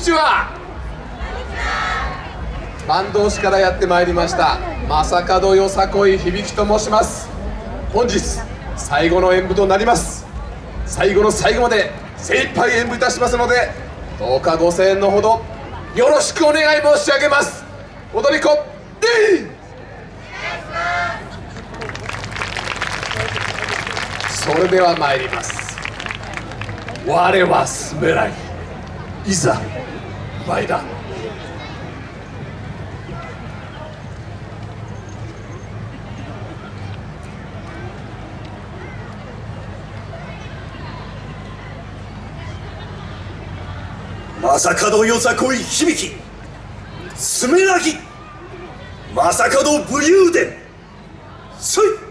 ちは。坂東市からやってまいりました。正門よさこい響と申します。本日最後の演舞となります。最後の最後まで精一杯演舞いたしますのでどうかご声援のほどよろしくお願い申し上げます。踊り子でそれでは参ります。我はスメラギいざまさかのよさこい響き。スメラギまさかの武勇伝。そい。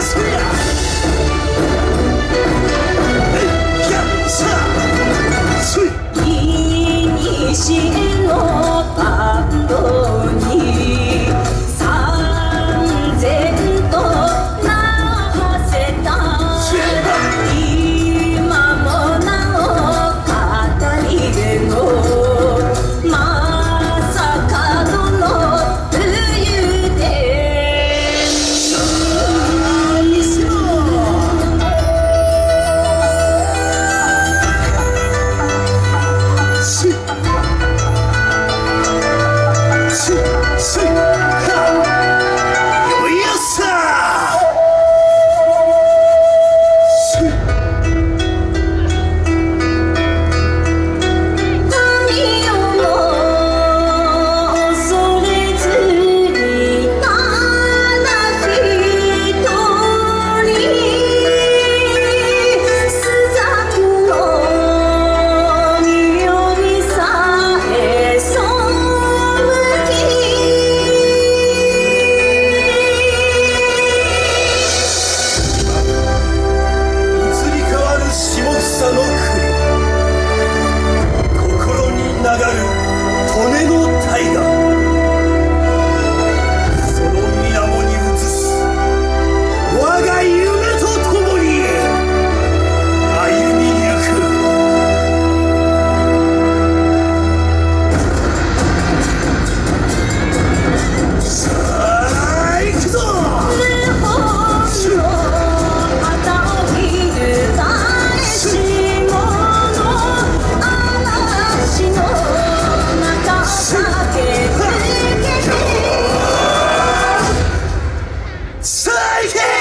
야, 사, 수, 인, 이, 시, Crazy!